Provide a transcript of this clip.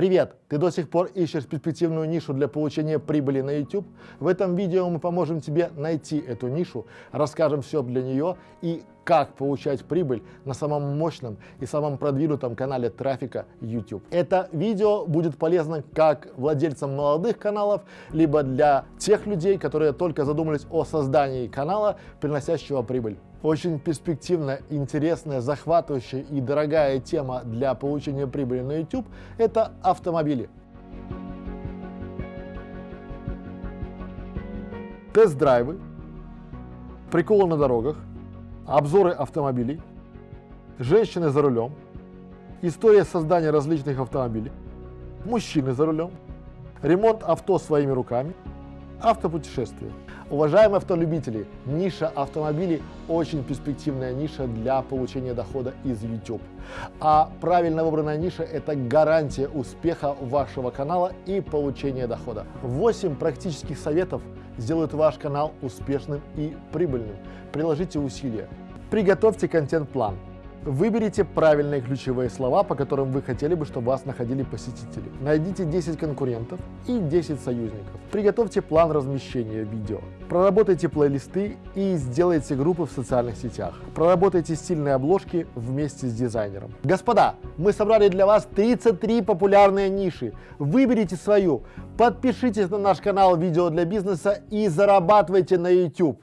Привет! Ты до сих пор ищешь перспективную нишу для получения прибыли на YouTube? В этом видео мы поможем тебе найти эту нишу, расскажем все для нее и как получать прибыль на самом мощном и самом продвинутом канале трафика YouTube. Это видео будет полезно как владельцам молодых каналов, либо для тех людей, которые только задумались о создании канала, приносящего прибыль. Очень перспективная, интересная, захватывающая и дорогая тема для получения прибыли на YouTube – это автомобили. Тест-драйвы, приколы на дорогах, обзоры автомобилей, женщины за рулем, история создания различных автомобилей, мужчины за рулем, ремонт авто своими руками, автопутешествия. Уважаемые автолюбители, ниша автомобилей очень перспективная ниша для получения дохода из YouTube. А правильно выбранная ниша – это гарантия успеха вашего канала и получения дохода. 8 практических советов сделают ваш канал успешным и прибыльным. Приложите усилия. Приготовьте контент-план. Выберите правильные ключевые слова, по которым вы хотели бы, чтобы вас находили посетители. Найдите 10 конкурентов и 10 союзников. Приготовьте план размещения видео. Проработайте плейлисты и сделайте группы в социальных сетях. Проработайте стильные обложки вместе с дизайнером. Господа, мы собрали для вас 33 популярные ниши. Выберите свою, подпишитесь на наш канал «Видео для бизнеса» и зарабатывайте на YouTube.